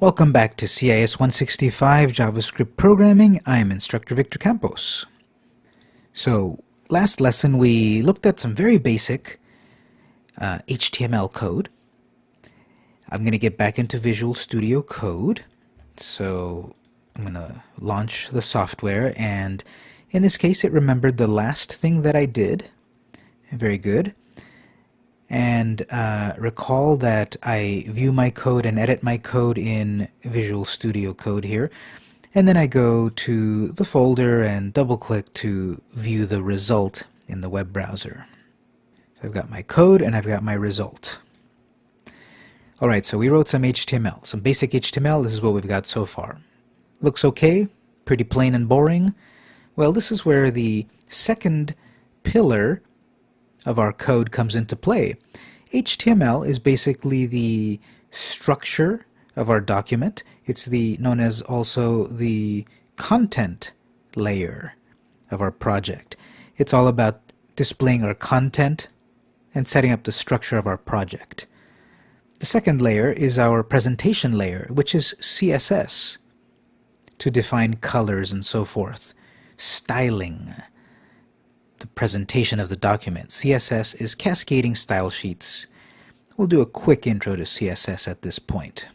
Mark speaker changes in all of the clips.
Speaker 1: Welcome back to CIS 165 JavaScript Programming. I'm instructor Victor Campos. So, last lesson we looked at some very basic uh, HTML code. I'm going to get back into Visual Studio Code. So, I'm going to launch the software and in this case it remembered the last thing that I did. Very good and uh, recall that I view my code and edit my code in Visual Studio Code here and then I go to the folder and double click to view the result in the web browser. So I've got my code and I've got my result. Alright, so we wrote some HTML, some basic HTML, this is what we've got so far. Looks okay, pretty plain and boring. Well, this is where the second pillar of our code comes into play. HTML is basically the structure of our document. It's the known as also the content layer of our project. It's all about displaying our content and setting up the structure of our project. The second layer is our presentation layer, which is CSS, to define colors and so forth, styling, the presentation of the document. CSS is cascading style sheets. We'll do a quick intro to CSS at this point.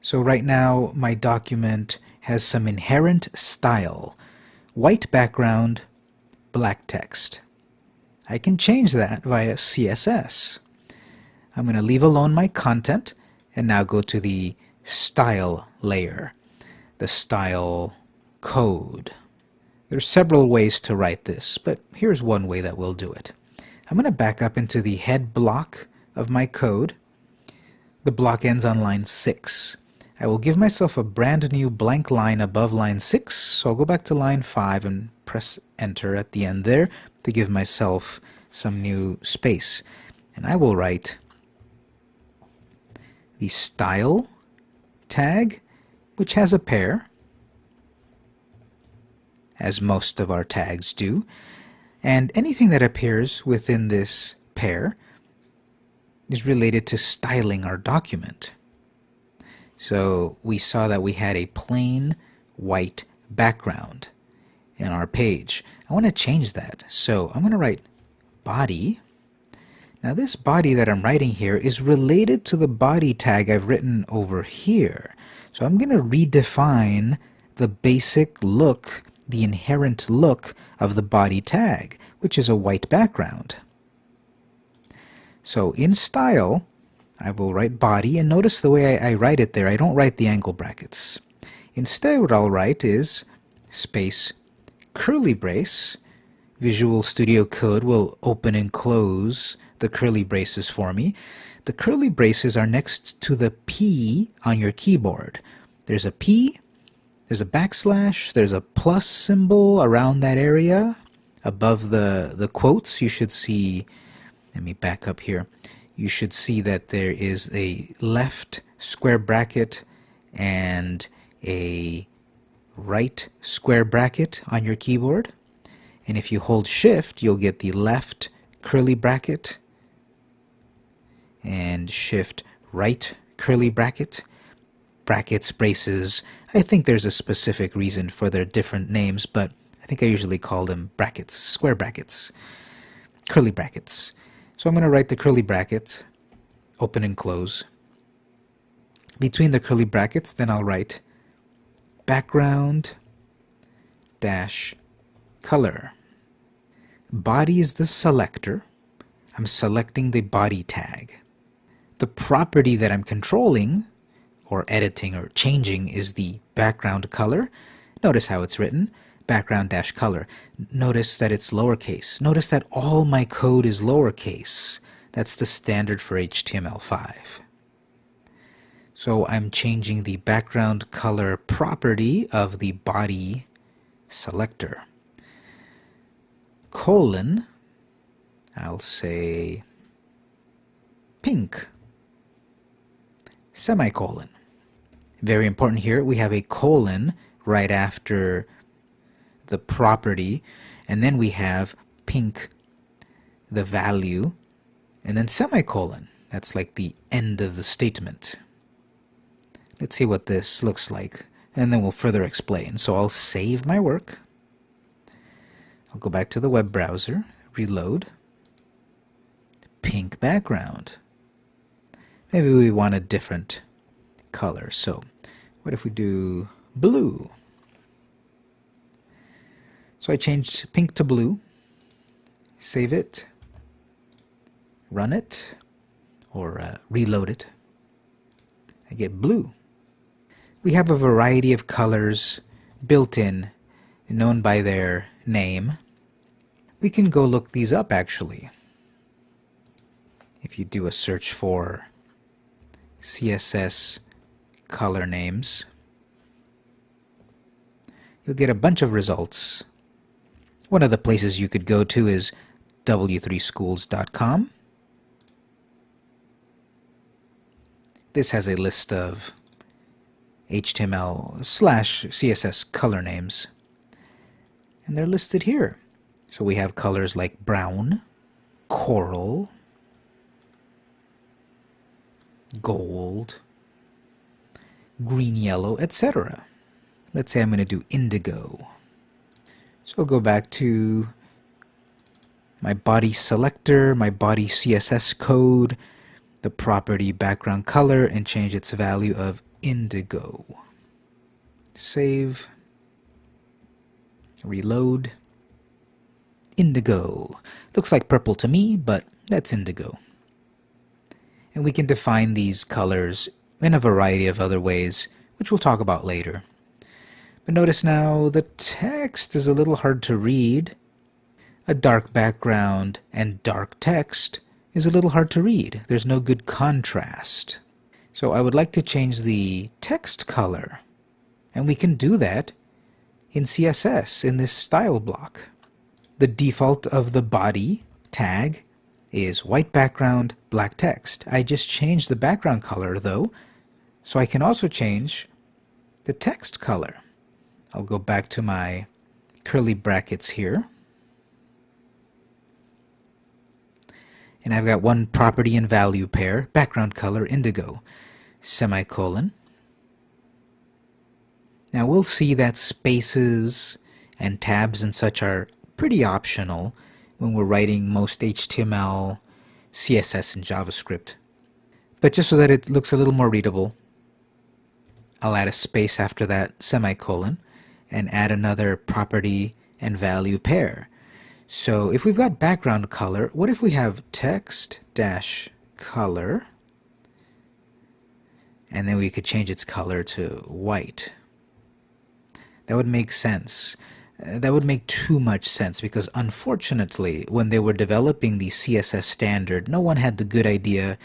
Speaker 1: So right now my document has some inherent style. White background, black text. I can change that via CSS. I'm going to leave alone my content and now go to the style layer, the style code. There's several ways to write this, but here's one way that we'll do it. I'm going to back up into the head block of my code. The block ends on line 6. I will give myself a brand new blank line above line 6, so I'll go back to line 5 and press enter at the end there to give myself some new space. And I will write the style tag, which has a pair, as most of our tags do, and anything that appears within this pair is related to styling our document. So we saw that we had a plain white background in our page. I want to change that. So I'm going to write body. Now this body that I'm writing here is related to the body tag I've written over here. So I'm going to redefine the basic look the inherent look of the body tag, which is a white background. So in style, I will write body, and notice the way I, I write it there, I don't write the angle brackets. Instead what I'll write is space curly brace. Visual Studio Code will open and close the curly braces for me. The curly braces are next to the P on your keyboard. There's a P there's a backslash, there's a plus symbol around that area. Above the, the quotes, you should see, let me back up here, you should see that there is a left square bracket and a right square bracket on your keyboard. And if you hold shift, you'll get the left curly bracket and shift right curly bracket brackets, braces. I think there's a specific reason for their different names, but I think I usually call them brackets, square brackets, curly brackets. So I'm going to write the curly bracket, open and close. Between the curly brackets, then I'll write background dash color. Body is the selector. I'm selecting the body tag. The property that I'm controlling or editing or changing is the background color. Notice how it's written, background dash color. Notice that it's lowercase. Notice that all my code is lowercase. That's the standard for HTML5. So I'm changing the background color property of the body selector. Colon, I'll say pink. Semicolon. Very important here, we have a colon right after the property, and then we have pink, the value, and then semicolon. That's like the end of the statement. Let's see what this looks like, and then we'll further explain. So I'll save my work. I'll go back to the web browser, reload, pink background. Maybe we want a different color. So what if we do blue? So I changed pink to blue. Save it. Run it. Or uh, reload it. I get blue. We have a variety of colors built in, known by their name. We can go look these up actually. If you do a search for CSS color names, you'll get a bunch of results. One of the places you could go to is w3schools.com. This has a list of HTML slash CSS color names. And they're listed here. So we have colors like brown, coral, gold, green yellow, etc. Let's say I'm going to do indigo. So I'll go back to my body selector, my body CSS code, the property background color, and change its value of indigo. Save, reload, indigo. Looks like purple to me, but that's indigo. And we can define these colors in a variety of other ways, which we'll talk about later. But notice now the text is a little hard to read. A dark background and dark text is a little hard to read. There's no good contrast. So I would like to change the text color. And we can do that in CSS in this style block. The default of the body tag is white background, black text. I just changed the background color though, so I can also change the text color. I'll go back to my curly brackets here. And I've got one property and value pair, background color indigo, semicolon. Now we'll see that spaces and tabs and such are pretty optional when we're writing most HTML, CSS, and JavaScript. But just so that it looks a little more readable, I'll add a space after that semicolon and add another property and value pair. So if we've got background color, what if we have text dash color and then we could change its color to white. That would make sense. Uh, that would make too much sense because unfortunately, when they were developing the CSS standard, no one had the good idea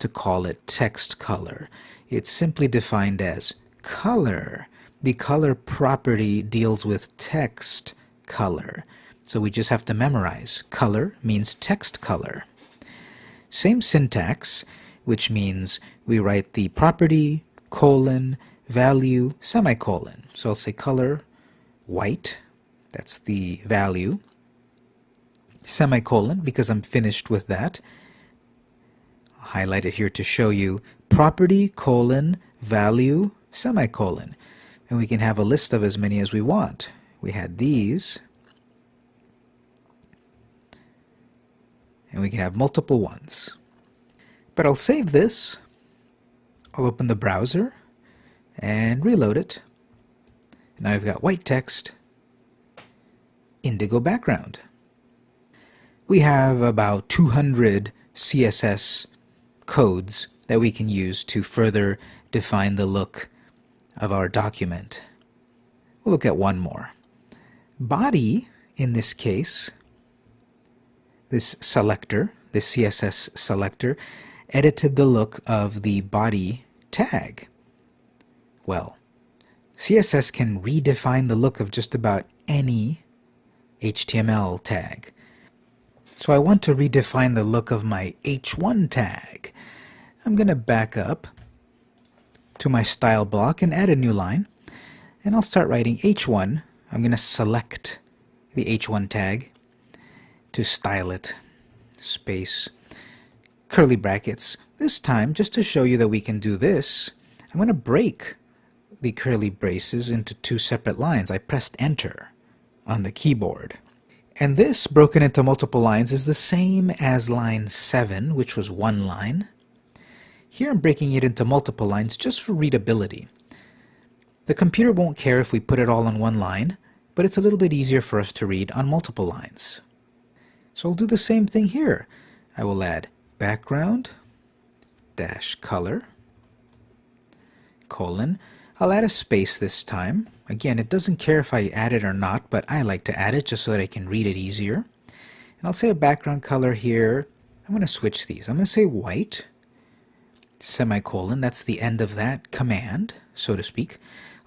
Speaker 1: to call it text color. It's simply defined as color. The color property deals with text color. So we just have to memorize. Color means text color. Same syntax, which means we write the property, colon, value, semicolon. So I'll say color, white, that's the value. Semicolon, because I'm finished with that. I'll highlight it here to show you property, colon, value, semicolon. And we can have a list of as many as we want. We had these. And we can have multiple ones. But I'll save this. I'll open the browser and reload it. Now I've got white text indigo background. We have about 200 CSS codes that we can use to further define the look of our document. We'll look at one more. Body, in this case, this selector, this CSS selector, edited the look of the body tag. Well, CSS can redefine the look of just about any HTML tag. So I want to redefine the look of my h1 tag. I'm going to back up to my style block and add a new line. And I'll start writing h1. I'm going to select the h1 tag to style it. Space, curly brackets. This time, just to show you that we can do this, I'm going to break the curly braces into two separate lines. I pressed enter on the keyboard. And this, broken into multiple lines, is the same as line 7, which was one line. Here I'm breaking it into multiple lines just for readability. The computer won't care if we put it all on one line, but it's a little bit easier for us to read on multiple lines. So I'll do the same thing here. I will add background dash color colon. I'll add a space this time. Again, it doesn't care if I add it or not, but I like to add it just so that I can read it easier. And I'll say a background color here. I'm going to switch these. I'm going to say white semicolon. That's the end of that command, so to speak.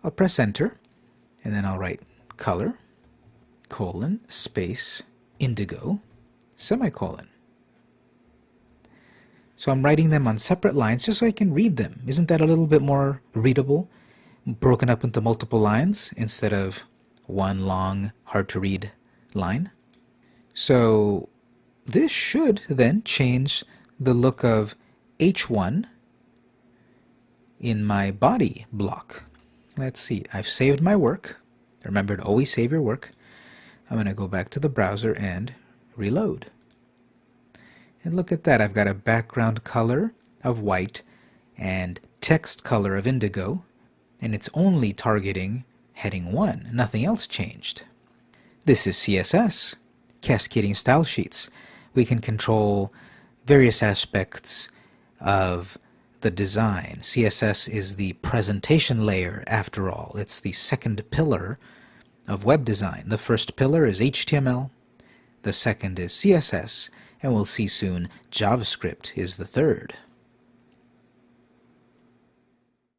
Speaker 1: I'll press enter, and then I'll write color, colon, space, indigo, semicolon. So I'm writing them on separate lines just so I can read them. Isn't that a little bit more readable? Broken up into multiple lines instead of one long, hard to read line. So this should then change the look of H1 in my body block. Let's see, I've saved my work. Remember to always save your work. I'm going to go back to the browser and reload. And look at that, I've got a background color of white and text color of indigo, and it's only targeting heading 1. Nothing else changed. This is CSS, Cascading Style Sheets. We can control various aspects of the design. CSS is the presentation layer, after all. It's the second pillar of web design. The first pillar is HTML, the second is CSS, and we'll see soon JavaScript is the third.